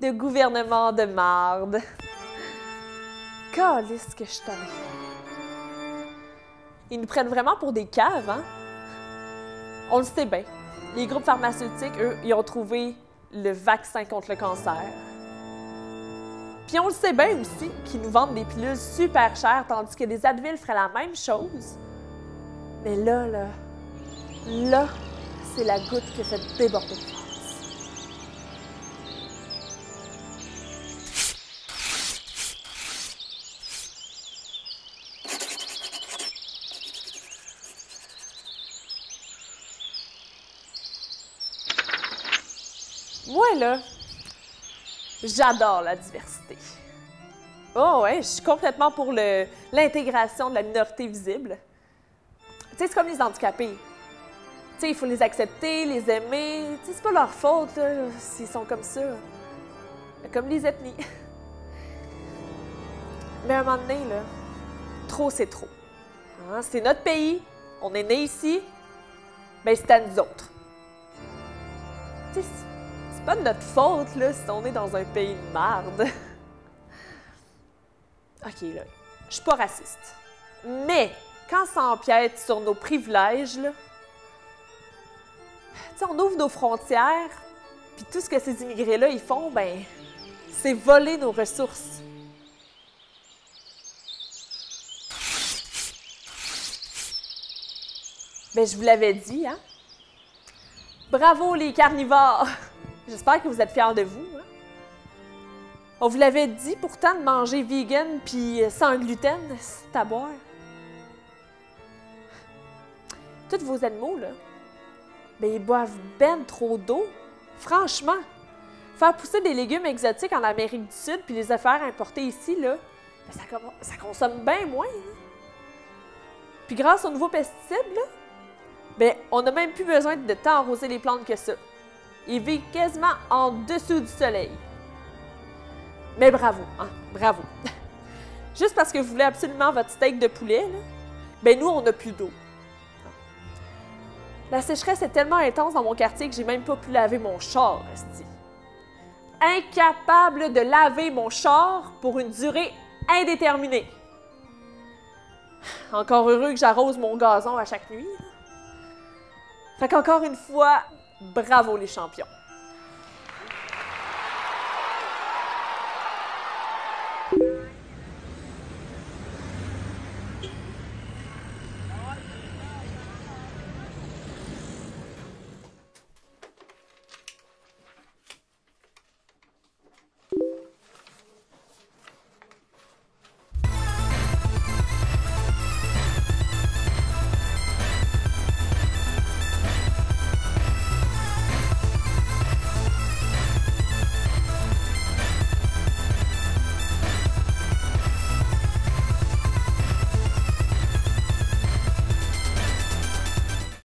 de gouvernement de marde. Calisse que je suis Ils nous prennent vraiment pour des caves, hein? On le sait bien. Les groupes pharmaceutiques, eux, ils ont trouvé le vaccin contre le cancer. Puis on le sait bien aussi qu'ils nous vendent des pilules super chères, tandis que des Advil feraient la même chose. Mais là, là, là, c'est la goutte qui fait déborder Moi, là, j'adore la diversité. Oh ouais, je suis complètement pour l'intégration de la minorité visible. Tu sais, c'est comme les handicapés. Tu sais, il faut les accepter, les aimer. Tu sais, c'est pas leur faute, s'ils sont comme ça. Comme les ethnies. Mais à un moment donné, là, trop, c'est trop. Hein, c'est notre pays, on est né ici, ben c'est à nous autres. Tu sais, c'est pas de notre faute, là, si on est dans un pays de merde. OK, là, je suis pas raciste. Mais, quand ça empiète sur nos privilèges, là, on ouvre nos frontières, puis tout ce que ces immigrés-là, ils font, ben, c'est voler nos ressources. Ben, je vous l'avais dit, hein? Bravo les carnivores! J'espère que vous êtes fiers de vous. Hein. On vous l'avait dit pourtant de manger vegan puis sans gluten, c'est à boire. Tous vos animaux, là, ben, ils boivent ben trop d'eau. Franchement, faire pousser des légumes exotiques en Amérique du Sud puis les faire importer ici, là, ben, ça, consomme bien moins. Hein. Puis grâce aux nouveaux pesticides, là, ben, on n'a même plus besoin de temps arroser les plantes que ça. Il vit quasiment en dessous du soleil. Mais bravo, hein, bravo. Juste parce que vous voulez absolument votre steak de poulet, ben nous, on n'a plus d'eau. La sécheresse est tellement intense dans mon quartier que j'ai même pas pu laver mon char, resti. Incapable de laver mon char pour une durée indéterminée. Encore heureux que j'arrose mon gazon à chaque nuit. Fait qu'encore une fois, Bravo les champions!